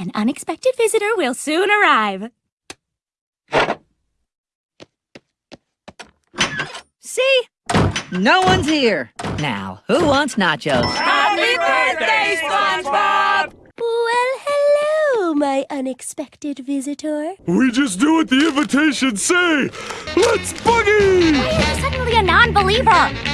An unexpected visitor will soon arrive. See? No one's here. Now, who wants nachos? Happy birthday, SpongeBob! Well, hello, my unexpected visitor. We just do what the invitations say. Let's boogie! Why are you suddenly a non-believer?